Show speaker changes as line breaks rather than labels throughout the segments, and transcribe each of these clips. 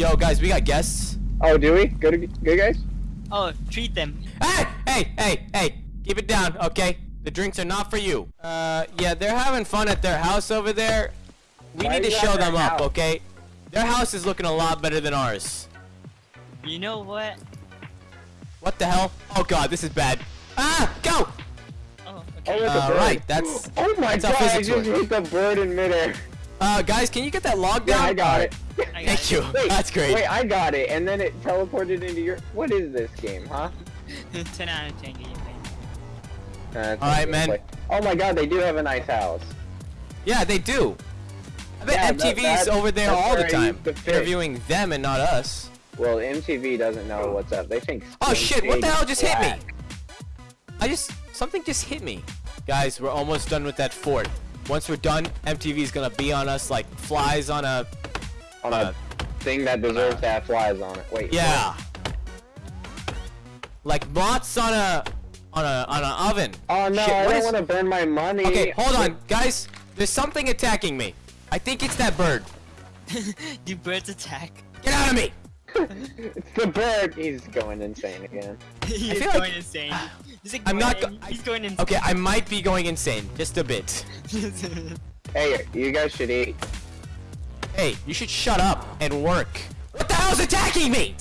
Yo, guys, we got guests.
Oh, do we? Good, good guys.
Oh, treat them.
Hey, hey, hey, hey! Keep it down, okay? The drinks are not for you. Uh, yeah, they're having fun at their house over there. We
Why
need to show them up,
house?
okay? Their house is looking a lot better than ours.
You know what?
What the hell? Oh god, this is bad. Ah, go!
Oh,
Oh,
okay.
with the
Uh, right, that's-
Oh my
that's
god! I
physics
just
work.
hit the bird in midair.
Uh, guys, can you get that log
Yeah,
down?
I got it.
I got
Thank you.
Wait,
That's great.
Wait, I got it, and then it teleported into your. What is this game, huh?
10 out of 10 gameplay.
Uh,
All right, man.
gameplay. Oh my god, they do have a nice house.
Yeah, they do. I bet
Yeah,
MTV's
that-
over there all the time,
used to fish.
interviewing them and not us.
Well, MTV doesn't know what's up. They think.
Oh shit, what the hell just hit me? I just, something just hit me. Guys, we're almost done with that fort. Once we're done, MTV's gonna be on us like flies on a,
On
Uh,
a thing that deserves to have flies on it. Wait.
yeah. Like moths on a, on a, on an oven.
Oh no,
Shit,
I don't
is-
want to burn my money.
Okay, hold on, guys. There's something attacking me. I think it's that bird.
Do birds attack?
Get out of me!
It's the bird. He's going insane again.
He's
feel
going
like-
insane. He's
I'm not go-
He's going insane.
Okay, I might be going insane, just a bit.
Hey, you guys should eat.
Hey, you should shut up and work. What the hell's attacking me?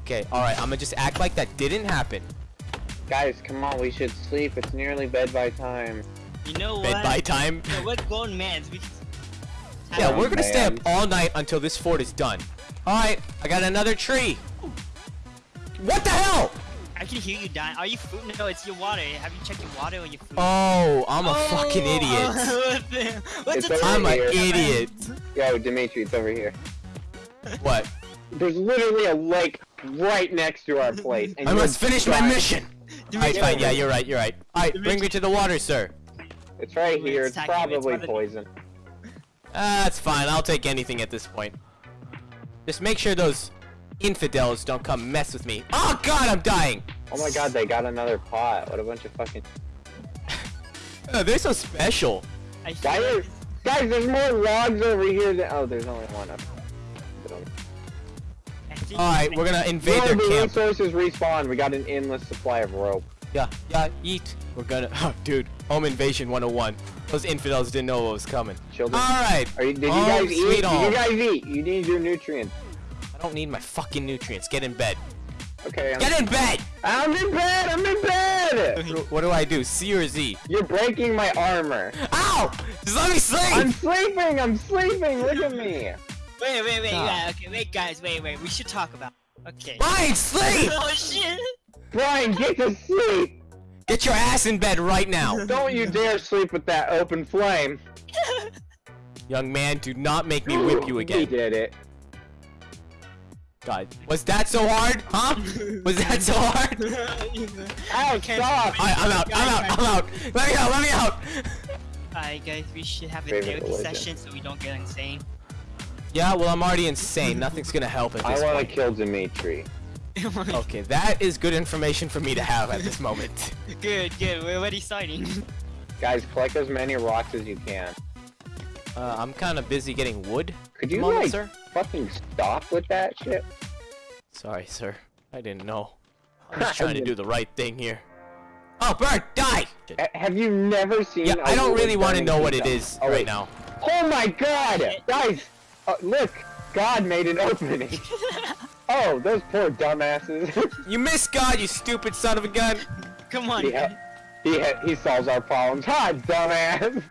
Okay, alright, I'm gonna just act like that didn't happen.
Guys, come on, we should sleep. It's nearly bed by time.
you know what?
Bed by time.
Yeah, we're grown mans. We can
Yeah, we're gonna stay up all night until this fort is done. Alright, I got another tree. What the hell?
I can hear you dying. Are you food? No, it's your water. Have you checked your water or your food?
Oh, I'm a oh, fucking
Oh,
idiot.
What's
It's
the
over
I'm an
here.
idiot.
Yo, Dimitri, it's over here.
What?
There's literally a lake right next to our place. And
I must finish my
trying-
mission. Alright, fine, yeah, you're right, you're right. Alright, bring me to the water, sir.
It's right here. It's
it's
probably
one of the-
poison.
That's fine, I'll take anything at this point. Just make sure those infidels don't come mess with me. Oh god, I'm dying!
Oh my god, they got another pot. What a bunch of fucking...
Oh, they're so special.
I
Guys,
like-
guys, there's more logs over here than... Oh, there's only one up.
I
Alright, we're gonna invade
No,
their
the
camp.
resources respawn. We got an endless supply of rope.
Yeah, yeah, eat. We're gonna. Oh, dude, home invasion 101. Those infidels didn't know what was coming.
Children.
Alright.
Are you, did you
Home
guys eat?
sweet
Did you guys eat? You need your nutrients.
I don't need my fucking nutrients. Get in bed.
Okay, I'm,
Get in bed!
I'm in bed! I'm in bed!
What do I do? C or Z?
You're breaking my armor.
Ow! Just let me sleep.
I'm sleeping! I'm sleeping! Look at me!
Wait, wait, wait.
Stop.
Yeah, okay, wait, guys, wait, wait. We should talk about. Okay.
Fine, sleep!
oh shit!
Brian, get to sleep!
Get your ass in bed right now.
Don't you dare sleep with that open flame.
Young man, do not make me whip you
We
again.
did it.
God. Was that so hard? Huh? Was that so hard?
Ow, stop!
Alright, I'm out, I'm out, I'm out! Let me out, let me out!
Alright, guys, we should have a
Favorite
therapy
religion.
session so we don't get insane.
Yeah, well, I'm already insane. Nothing's gonna help at this
I
this
want to
point.
kill Dimitri.
Okay, that is good information for me to have at this moment.
good, good. We're already starting.
Guys, collect as many rocks as you can.
Uh, I'm kind of busy getting wood.
Could you,
moment,
like,
sir?
fucking stop with that shit?
Sorry, sir. I didn't know. I'm just trying to do the right thing here. Oh, bird, die!
A- have you never seen
Yeah, I don't really want to know what it is
Oh,
right
wait.
now.
Oh my god! Guys! Uh, look! God made an opening! Oh, those poor dumbasses.
You missed God, you stupid son of a gun!
Come on.
he, he, he solves our problems. Ha, dumbass!